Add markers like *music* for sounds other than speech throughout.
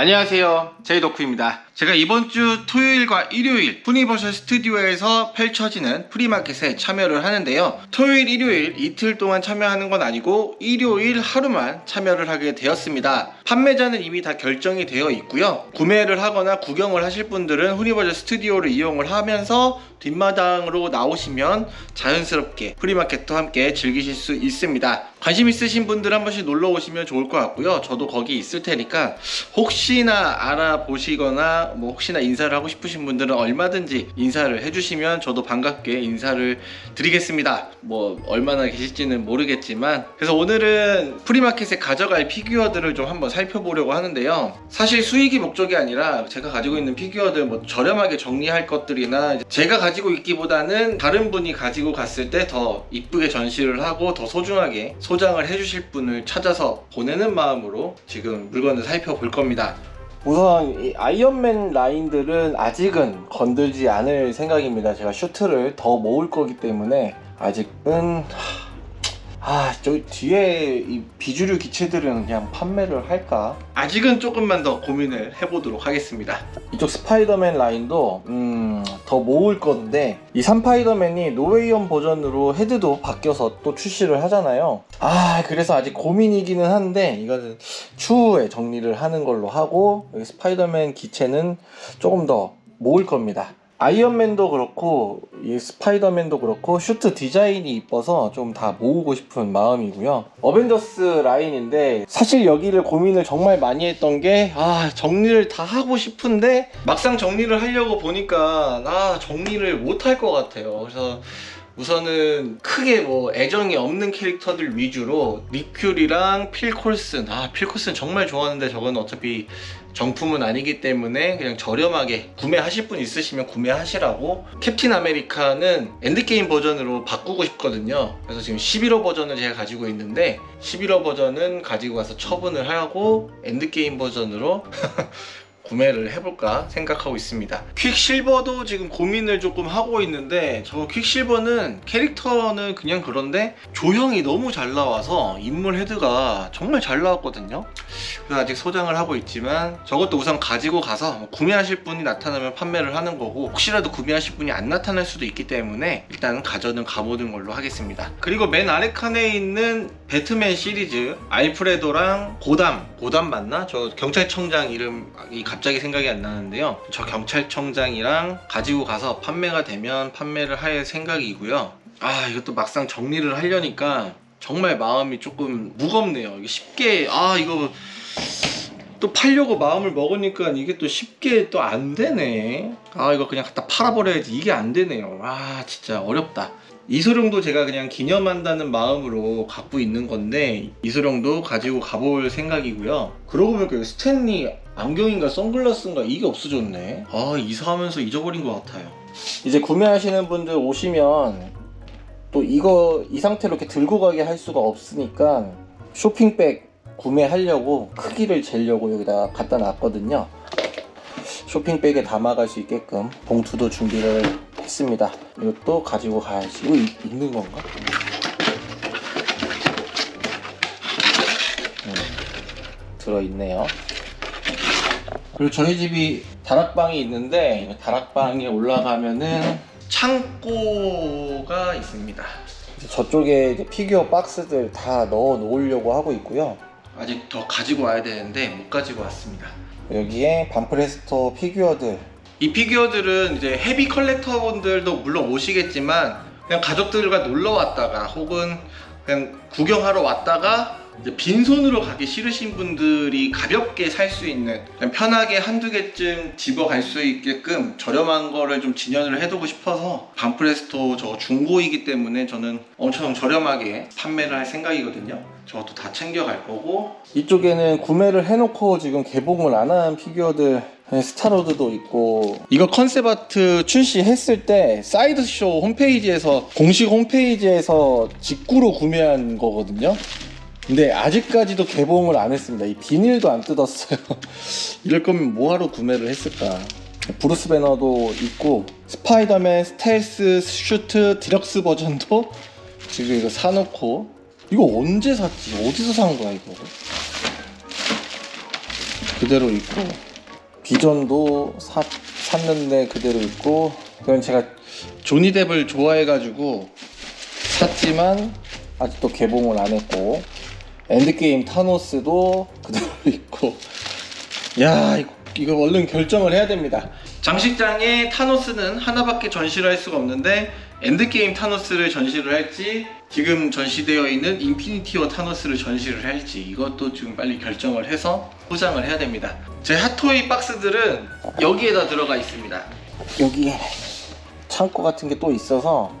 안녕하세요. 제이덕후입니다 제가 이번 주 토요일과 일요일 후니버셜 스튜디오에서 펼쳐지는 free market에 참여를 하는데요. 토요일 일요일 이틀 동안 참여하는 건 아니고 일요일 하루만 참여를 하게 되었습니다. 판매자는 이미 다 결정이 되어 있고요. 구매를 하거나 구경을 하실 분들은 후니버셜 스튜디오를 이용을 하면서 뒷마당으로 나오시면 자연스럽게 free market도 함께 즐기실 수 있습니다. 관심 있으신 분들 한 번씩 놀러 오시면 좋을 것 같고요. 저도 거기 있을 테니까 혹시나 알아보시거나 뭐 혹시나 인사를 하고 싶으신 분들은 얼마든지 인사를 해주시면 저도 반갑게 인사를 드리겠습니다. 뭐 얼마나 계실지는 모르겠지만 그래서 오늘은 프리마켓에 가져갈 피규어들을 좀 한번 살펴보려고 하는데요. 사실 수익이 목적이 아니라 제가 가지고 있는 피규어들 뭐 저렴하게 정리할 것들이나 제가 가지고 있기보다는 다른 분이 가지고 갔을 때 더 이쁘게 전시를 하고 더 소중하게 소장을 해주실 분을 찾아서 보내는 마음으로 지금 물건을 살펴볼 겁니다 우선 이 아이언맨 라인들은 아직은 건들지 않을 생각입니다. 제가 슈트를 더 모을 거기 때문에 아직은 아, 저 뒤에 이 비주류 기체들은 그냥 판매를 할까? 아직은 조금만 더 고민을 해보도록 하겠습니다. 이쪽 스파이더맨 라인도 음, 더 모을 건데 이 삼스파이더맨이 No Way Home 버전으로 헤드도 바뀌어서 또 출시를 하잖아요. 아, 그래서 아직 고민이기는 한데 이거는 추후에 정리를 하는 걸로 하고 여기 스파이더맨 기체는 조금 더 모을 겁니다. 아이언맨도 그렇고 이 스파이더맨도 그렇고 슈트 디자인이 이뻐서 좀 다 모으고 싶은 마음이고요. 어벤져스 라인인데 사실 여기를 고민을 정말 많이 했던 게 아 정리를 다 하고 싶은데 막상 정리를 하려고 보니까 아 정리를 못 할 것 같아요. 그래서 우선은 크게 뭐 애정이 없는 캐릭터들 위주로 닉 퓨리랑 필콜슨. 아 필콜슨 정말 좋아하는데 저건 어차피 정품은 아니기 때문에 그냥 저렴하게 구매하실 분 있으시면 구매하시라고. 캡틴 아메리카는 엔드게임 버전으로 바꾸고 싶거든요. 그래서 지금 시빌워 버전을 제가 가지고 있는데 시빌워 버전은 가지고 가서 처분을 하고 엔드게임 버전으로 *laughs* 구매를 해볼까 생각하고 있습니다. 퀵실버도 지금 고민을 조금 하고 있는데 저 퀵실버는 캐릭터는 그냥 그런데 조형이 너무 잘 나와서 인물 헤드가 정말 잘 나왔거든요. 그래서 아직 소장을 하고 있지만 저것도 우선 가지고 가서 뭐 구매하실 분이 나타나면 판매를 하는 거고 혹시라도 구매하실 분이 안 나타날 수도 있기 때문에 일단 가져는 가보는 걸로 하겠습니다. 그리고 맨 아래 칸에 있는 배트맨 시리즈 알프레도랑 고담 고담 맞나? 저 경찰청장 이름이 갑자기 생각이 안 나는데요. 저 경찰청장이랑 가지고 가서 판매가 되면 판매를 할 생각이고요. 아 이것도 막상 정리를 하려니까 정말 마음이 조금 무겁네요. 쉽게 아 이거 또 팔려고 마음을 먹으니까 이게 또 쉽게 또 안 되네. 아 이거 그냥 갖다 팔아버려야지. 이게 안 되네요. 아 진짜 어렵다. 이소룡도 제가 그냥 기념한다는 마음으로 갖고 있는 건데 이소룡도 가지고 가볼 생각이고요. 그러고 보니까 스탠리 안경인가 선글라스인가 이게 없어졌네. 아 이사하면서 잊어버린 것 같아요. 이제 구매하시는 분들 오시면 또 이거 이 상태로 이렇게 들고 가게 할 수가 없으니까 쇼핑백 구매하려고 크기를 재려고 여기다 갖다 놨거든요. 쇼핑백에 담아갈 수 있게끔 봉투도 준비를 했습니다. 이것도 가지고 가야지 이거 읽- 읽는 건가? 음, 들어있네요. 그리고 저희 집이 다락방이 있는데 이 다락방에 올라가면은 창고가 있습니다. 저쪽에 피규어 박스들 다 넣어 놓으려고 하고 있고요 아직 더 가지고 와야 되는데 못 가지고 왔습니다. 여기에 반프레스토 피규어들. 이 피규어들은 이제 헤비 컬렉터분들도 물론 오시겠지만 그냥 가족들과 놀러 왔다가 혹은 그냥 구경하러 왔다가 빈손으로 가기 싫으신 분들이 가볍게 살 수 있는 편하게 한두 개쯤 집어갈 수 있게끔 저렴한 거를 좀 진열을 해두고 싶어서 반프레스토 저 중고이기 때문에 저는 엄청 저렴하게 판매를 할 생각이거든요. 저것도 다 챙겨갈 거고. 이쪽에는 구매를 해놓고 지금 개봉을 안 한 피규어들 스타로드도 있고. 이거 컨셉 아트 출시했을 때 사이드쇼 홈페이지에서 공식 홈페이지에서 직구로 구매한 거거든요 근데 아직까지도 개봉을 안 했습니다. 이 비닐도 안 뜯었어요. *laughs* 이럴 거면 뭐하러 구매를 했을까? 브루스 배너도 있고 스파이더맨 스텔스 슈트 디럭스 버전도 지금 이거 사놓고. 이거 언제 샀지? 어디서 산 거야 이거? 그대로 있고. 비전도 사, 샀는데 그대로 있고. 그건 제가 조니뎁을 좋아해가지고 샀지만 아직도 개봉을 안 했고 엔드게임 타노스도 그대로 *laughs* 있고. 야 이거, 이거 얼른 결정을 해야 됩니다. 장식장에 타노스는 하나밖에 전시를 할 수가 없는데 엔드게임 타노스를 전시를 할지 지금 전시되어 있는 인피니티 워 타노스를 전시를 할지 이것도 지금 빨리 결정을 해서 포장을 해야 됩니다. 제 핫토이 박스들은 여기에다 들어가 있습니다. 여기에 창고 같은 게 또 있어서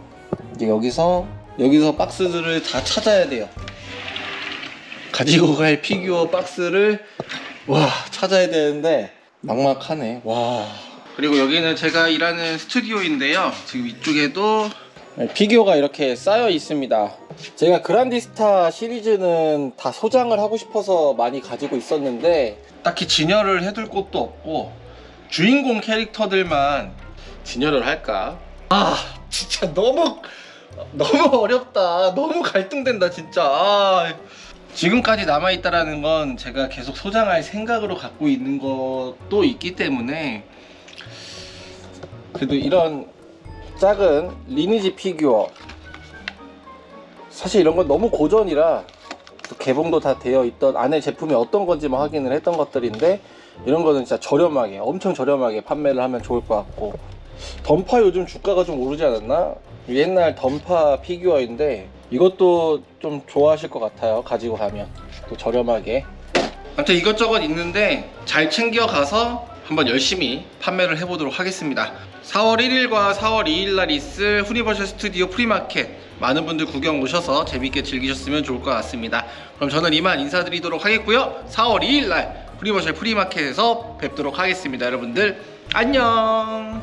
이제 여기서 여기서 박스들을 다 찾아야 돼요 가지고 갈 피규어 박스를 와 찾아야 되는데 막막하네. 와. 그리고 여기는 제가 일하는 스튜디오인데요. 지금 이쪽에도 피규어가 이렇게 쌓여 있습니다. 제가 그란디스타 시리즈는 다 소장을 하고 싶어서 많이 가지고 있었는데 딱히 진열을 해둘 곳도 없고 주인공 캐릭터들만 진열을 할까? 아 진짜 너무 너무 어렵다. 너무 갈등된다 진짜. 아, 지금까지 남아있다라는 건 제가 계속 소장할 생각으로 갖고 있는 것도 있기 때문에 그래도 이런 작은 리니지 피규어 사실 이런 건 너무 고전이라 또 개봉도 다 되어 있던 안에 제품이 어떤 건지 만 확인을 했던 것들인데 이런 거는 진짜 저렴하게 엄청 저렴하게 판매를 하면 좋을 것 같고 던파 요즘 주가가 좀 오르지 않았나? 옛날 던파 피규어인데 이것도 좀 좋아하실 것 같아요 가지고 가면. 또 저렴하게. 아무튼 이것저것 있는데 잘 챙겨가서 한번 열심히 판매를 해보도록 하겠습니다. 4월 1일과 4월 2일 날 있을 후니버셜 스튜디오 프리마켓. 많은 분들 구경 오셔서 재밌게 즐기셨으면 좋을 것 같습니다. 그럼 저는 이만 인사드리도록 하겠고요. 4월 2일 날 후니버셜 프리마켓에서 뵙도록 하겠습니다 여러분들. 안녕